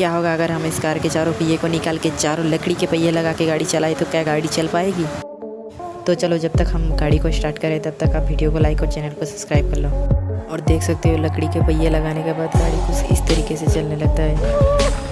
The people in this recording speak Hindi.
क्या होगा अगर हम इस कार के चारों पहिए को निकाल के चारों लकड़ी के पहिए लगा के गाड़ी चलाए तो क्या गाड़ी चल पाएगी? तो चलो, जब तक हम गाड़ी को स्टार्ट करें, तब तक आप वीडियो को लाइक और चैनल को सब्सक्राइब कर लो। और देख सकते हो लकड़ी के पहिए लगाने के बाद गाड़ी कुछ इस तरीके से चलने लगता है।